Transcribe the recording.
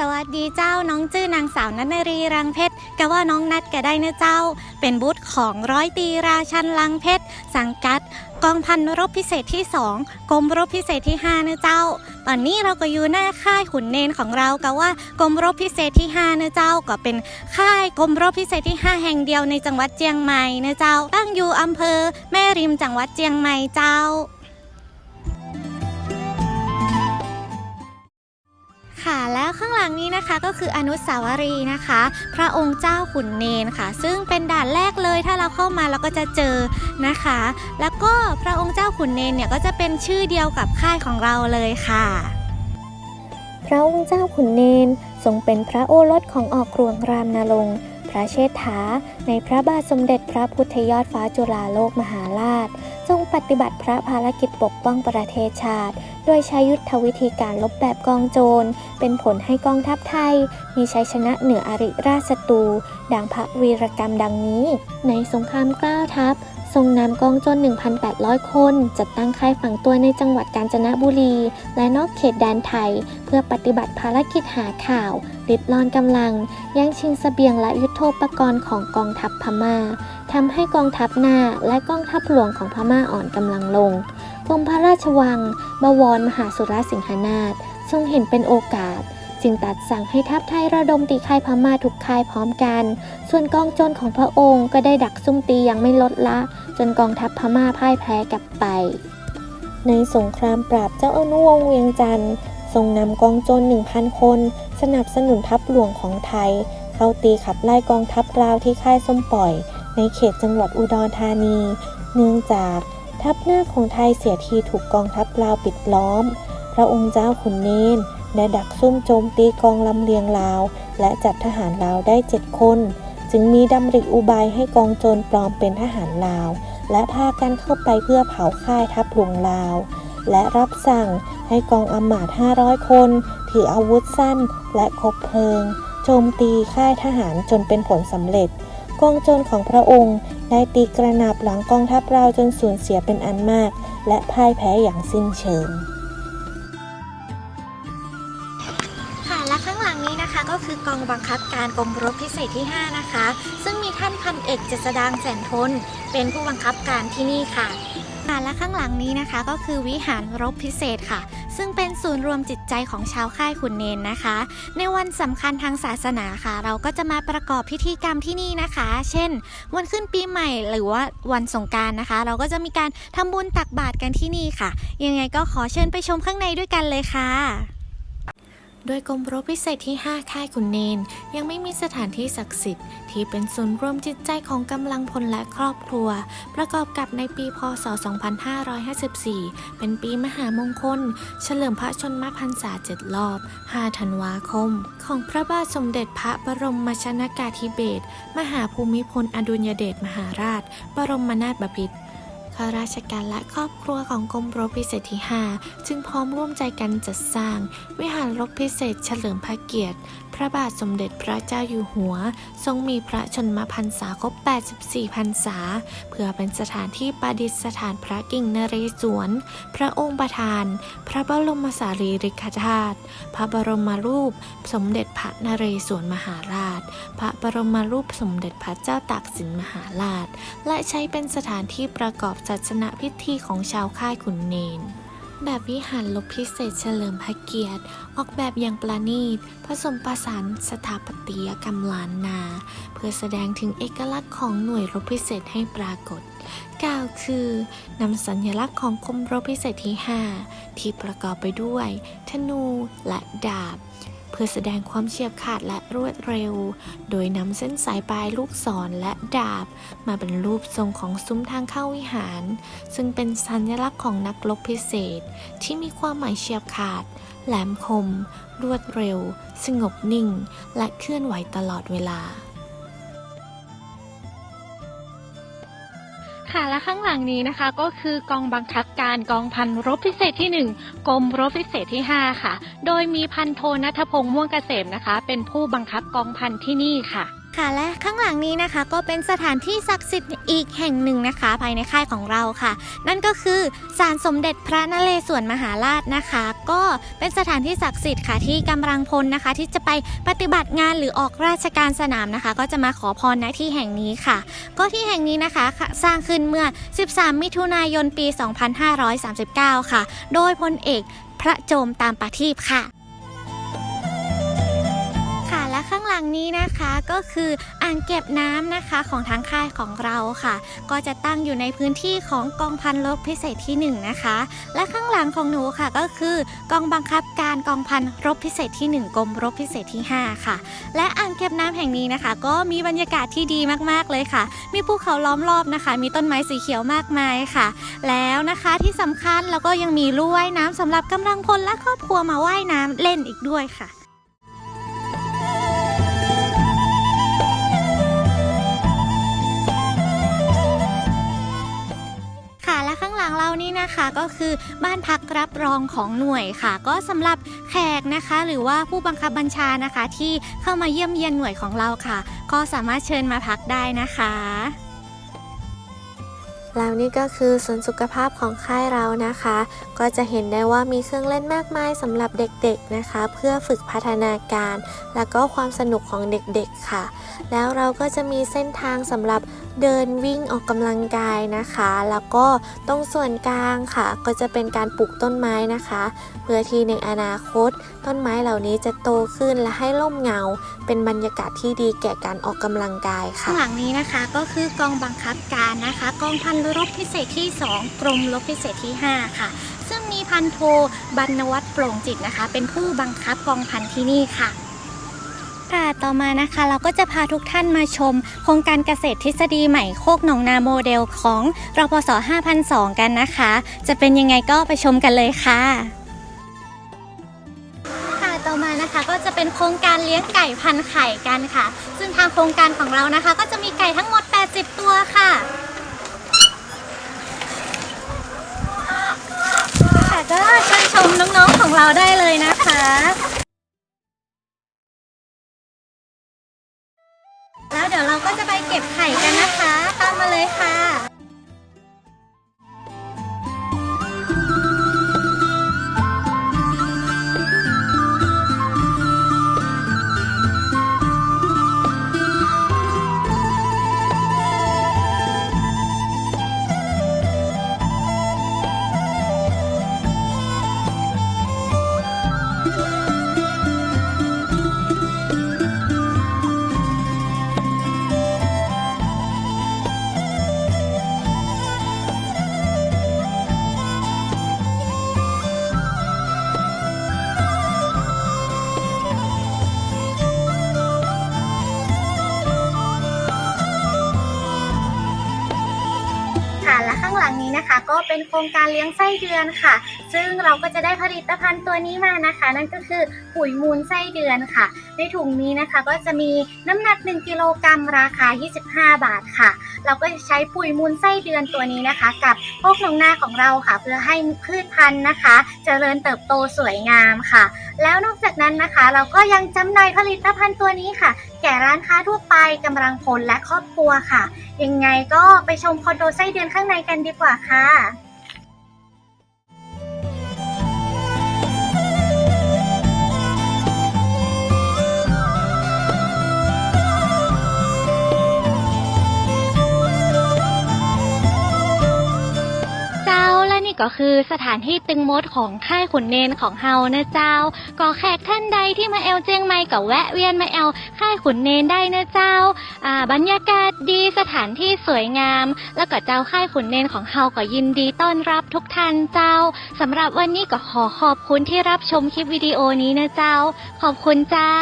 สวัสดีเจ้าน้องจื้อนางสาวนัทนรีรังเพชรก็ว่าน้องนัดก็ได้นะเจ้า เป็นบุตรของร้อยตีราชันลังเพชรสังกัด กองพันรบพิเศษที่ 2กรมรบพิเศษที่ 5 นะเจ้า ตอนนี้เราก็อยู่หน้าค่ายขุนเนนของเราก็ว่ากรมรบพิเศษที่ 5 นะเจ้า ก็เป็นค่ายกรมรบพิเศษที่ 5 แห่งเดียวในจังหวัดเจียงใหม่นะเจ้า ตั้งอยู่อำเภอ แม่ริมจังหวัดเจียงใหม่เจ้า ค่ะ แล้วข้างหลังนี้นะคะก็คืออนุสาวรีย์นะคะ พระองค์เจ้าขุนเนนค่ะ ซึ่งเป็นด่านแรกเลยถ้าเราเข้ามาเราก็จะเจอนะคะ แล้วก็พระองค์เจ้าขุนเนนเนี่ยก็จะเป็นชื่อเดียวกับค่ายของเราเลยค่ะ พระองค์เจ้าขุนเนนทรงเป็นพระโอรสของออกรวงรามนาลงพระเชษฐา ในพระบาทสมเด็จพระพุทธยอดฟ้าจุฬาโลกมหาราช ปฏิบัติพระภารกิจปกป้องประเทศชาติ โดยใช้ยุทธวิธีการลบแบบกองโจร เป็นผลให้กองทัพไทย มีชัยชนะเหนืออริราชศัตรู ดังพระวีรกรรมดังนี้ ในสงครามเกล้าทัพ ทรงนำกองโจร1,800 คน จัดตั้งค่ายฝังตัวในจังหวัดกาญจนบุรี และนอกเขตแดนไทย เพื่อปฏิบัติภารกิจหาข่าวริดรอนกำลัง แย่งชิงเสบียงและยุทโธปกรณ์ของกองทัพพม่าทำให้กองทัพหน้าและกองทัพหลวงของพม่าอ่อนกำลังลงกรมพระราชวัง บวรมหาสุรสิงหนาถทรงเห็นเป็นโอกาส จึงตัดสั่งให้ทัพไทยระดมตีค่ายพม่าทุกค่ายพร้อมกัน ส่วนกองโจรของพระองค์ก็ได้ดักซุ่มตีอยังไม่ลดละ จนกองทัพพม่าพ่ายแพ้กลับไป ในสงครามปราบเจ้าอนุวงศ์เวียงจันทร์ทรงนำกองโจร1,000 คน สนับสนุนทัพหลวงของไทย เข้าตีขับไล่กองทัพลาวที่ค่ายส้มปล่อย ในเขตจังหวัดอุดรธานี เนื่องจากทัพหน้าของไทยเสียทีถูกกองทัพลาวปิดล้อม พระองค์เจ้าขุนเนน ได้ดักซุ่มโจมตีกองลำเลียงลาว และจับทหารลาวได้เจ็ดคน จึงมีดำริอุบายให้กองโจรปลอมเป็นทหารลาว และพากันเข้าไปเพื่อเผาค่ายทัพหลวงลาว และรับสั่งให้กองอำมาตย์500 คน ถืออาวุธสั้นและคบเพลิง โจมตีค่ายทหารจนเป็นผลสำเร็จ กองโจรของพระองค์ได้ตีกระหนาบหลังกองทัพเราวจนสูญเสียเป็นอันมาก และพ่ายแพ้อย่างสิ้นเชิง องบังคับการกรมรบพิเศษที่ 5 นะคะ ซึ่งมีท่านพันเอกเจษดางแสนทน เป็นผู้บังคับการที่นี่ค่ะและข้างหลังนี้นะคะก็คือวิหารรบพิเศษค่ะ ซึ่งเป็นศูนย์รวมจิตใจของชาวค่ายขุนเนนนะคะ ในวันสำคัญทางศาสนาค่ะ เราก็จะมาประกอบพิธีกรรมที่นี่นะคะ เช่น วันขึ้นปีใหม่หรือว่าวันสงการนะคะ เราก็จะมีการทำบุญตักบาตรกันที่นี่ค่ะ ยังไงก็ขอเชิญไปชมข้างในด้วยกันเลยค่ะ โดยกรมรบพิเศษที่ 5 ค่ายขุนเนน ยังไม่มีสถานที่ศักดิ์สิทธิ์ ที่เป็นศูนย์รวมจิตใจของกำลังพลและครอบครัว ประกอบกับในปีพศ 2554 เป็นปีมหามงคล เฉลิมพระชนมพรรษาเจ็ดรอบ 5 ธันวาคม ของพระบาทสมเด็จพระบรมชนากาธิเบศรมหาภูมิพลอดุลยเดชมหาราช บรมนาถบพิตร ข้าราชการและครอบครัวของกรมรบพิเศษที่ 5 จึงพร้อมร่วมใจกันจัดสร้าง วิหารรบพิเศษเฉลิมพระเกียรติ พระบาทสมเด็จพระเจ้าอยู่หัว ทรงมีพระชนมพรรษาครบ 84 พรรษา เพื่อเป็นสถานที่ประดิษฐานพระกิ่งนเรศวร พระองค์ประธาน พระบรมสารีริกธาตุพระบรมรูป สมเด็จพระนเรศวรมหาราช พระบรมรูปสมเด็จพระเจ้าตากสินมหาราช และใช้เป็นสถานที่ประกอบศาสนพิธีของชาวค่ายขุนเนน แบบวิหารลบพิเศษเฉลิมพระเกียรติ ออกแบบอย่างประณีต ผสมผสานสถาปัตยกรรมล้านนา เพื่อแสดงถึงเอกลักษณ์ของหน่วยรบพิเศษให้ปรากฏกล่าวคือนำสัญลักษณ์ของกรมรบพิเศษที่ 5 ที่ประกอบไปด้วย ธนูและดาบ พื่อแสดงความเฉียบขาดและรวดเร็ว โดยนำเส้นสายปลายลูกศรและดาบ มาเป็นรูปทรงของซุ้มทางเข้าวิหาร ซึ่งเป็นสัญลักษณ์ของนักรบพิเศษ ที่มีความหมายเฉียบขาด แหลมคม รวดเร็ว สงบนิ่ง และเคลื่อนไหวตลอดเวลา ค่ะและข้างหลังนี้นะคะ ก็คือกองบังคับการกองพันรบพิเศษที่ 1กรมรบพิเศษที่ 5 ค่ะ โดยมีพันโทนัทพงษ์ม่วงเกษมนะคะ เป็นผู้บังคับกองพันที่นี่ค่ะ ค่ะและข้างหลังนี้นะคะก็เป็นสถานที่ศักดิ์สิทธิ์อีกแห่งหนึ่งนะคะ ภายในค่ายของเราค่ะ นั่นก็คือศาลสมเด็จพระนเรศวรมหาราชนะคะ ก็เป็นสถานที่ศักดิ์สิทธิ์ค่ะที่กำลังพลนะคะ ที่จะไปปฏิบัติงานหรือออกราชการสนามนะคะ ก็จะมาขอพรณที่แห่งนี้ค่ะ ก็ที่แห่งนี้นะคะสร้างขึ้นเมื่อ 13 มิถุนายนปี 2539 ค่ะ โดยพลเอกพระโจมตามประทีปค่ะค่ะ นี้นะคะก็คืออ่างเก็บน้ำนะคะของทางค่ายของเราค่ะ ก็จะตั้งอยู่ในพื้นที่ของกองพันรบพิเศษที่ 1 นะคะ และข้างหลังของหนูค่ะก็คือกองบังคับการกองพันรบพิเศษที่ 1กรมรบพิเศษที่ 5 ค่ะ และอ่างเก็บน้ำแห่งนี้นะคะ ก็มีบรรยากาศที่ดีมากๆเลยค่ะ มีภูเขาล้อมรอบนะคะ มีต้นไม้สีเขียวมากมายค่ะ แล้วนะคะที่สำคัญแล้วก็ยังมีลู่ว่ายน้ำสำหรับกำลังพลและครอบครัวมาว่ายน้ำเล่นอีกด้วยค่ะ ก็คือบ้านพักรับรองของหน่วยค่ะ ก็สำหรับแขกนะคะ หรือว่าผู้บังคับบัญชานะคะ ที่เข้ามาเยี่ยมเยียนหน่วยของเราค่ะ ก็สามารถเชิญมาพักได้นะคะ แล้วนี่ก็คือส่วนสุขภาพของค่ายเรานะคะ ก็จะเห็นได้ว่ามีเครื่องเล่นมากมายสำหรับเด็กๆนะคะ เพื่อฝึกพัฒนาการ และก็ความสนุกของเด็กๆค่ะ แล้วเราก็จะมีเส้นทางสำหรับเดินวิ่งออกกำลังกายนะคะ แล้วก็ตรงส่วนกลางค่ะ ก็จะเป็นการปลูกต้นไม้นะคะ เพื่อที่ในอนาคต ต้นไม้เหล่านี้จะโตขึ้นและให้ร่มเงา เป็นบรรยากาศที่ดีแก่การออกกำลังกายค่ะข้างหลังนี้นะคะก็คือกองบังคับการนะคะกองพันรบพิเศษที่ 2 กรมรบพิเศษที่ 5 ค่ะ ซึ่งมีพันโทบรรณวัฒน์โปร่งจิตนะคะ เป็นผู้บังคับกองพันที่นี่ค่ะค่ะต่อมานะคะเราก็จะพาทุกท่านมาชม โครงการเกษตรทฤษฎีใหม่โคกหนองนาโมเดลของรพส5002 กันนะคะ จะเป็นยังไงก็ไปชมกันเลยค่ะค่ะต่อมานะคะก็จะเป็นโครงการเลี้ยงไก่พันไข่กันค่ะ ซึ่งทางโครงการของเรานะคะ ก็จะมีไก่ทั้งหมด 80 ตัวค่ะ ค่ะ ก็เชิญชมน้องๆของเราได้เลยนะคะแล้วเดี๋ยวเราก็จะไปเก็บไข่กันนะคะ ตามมาเลยค่ะค่ะ เป็นโครงการเลี้ยงไส้เดือนค่ะ ซึ่งเราก็จะได้ผลิตภัณฑ์ตัวนี้มานะคะ นั่นก็คือปุ๋ยมูลไส้เดือนค่ะ ในถุงนี้นะคะก็จะมีน้ำหนัก 1 กิโลกรัมราคา 25 บาทค่ะ เราก็จะใช้ปุ๋ยมูลไส้เดือนตัวนี้นะคะ กับพวกหนองนาของเราค่ะ เพื่อให้พืชพันธุ์นะคะเจริญเติบโตสวยงามค่ะ แล้วนอกจากนั้นนะคะ เราก็ยังจำหน่ายผลิตภัณฑ์ตัวนี้ค่ะ แก่ร้านค้าทั่วไปกำลังพลและครอบครัวค่ะ ยังไงก็ไปชมคอนโดไส้เดือนข้างในกันดีกว่าค่ะ ก็คือสถานที่ตึงมดของค่ายขุนเนนของเฮานะเจ้า ก็แขกท่านใดที่มาแอลเจียงใหม่ก็แวะเวียนมาแอลค่ายขุนเนนได้นะเจ้าอ่าบรรยากาศดีสถานที่สวยงาม แล้วก็เจ้าค่ายขุนเนนของเฮาก็ยินดีต้อนรับทุกท่านเจ้าสำหรับวันนี้ก็ขอขอบคุณที่รับชมคลิปวิดีโอนี้นะเจ้า ขอบคุณเจ้า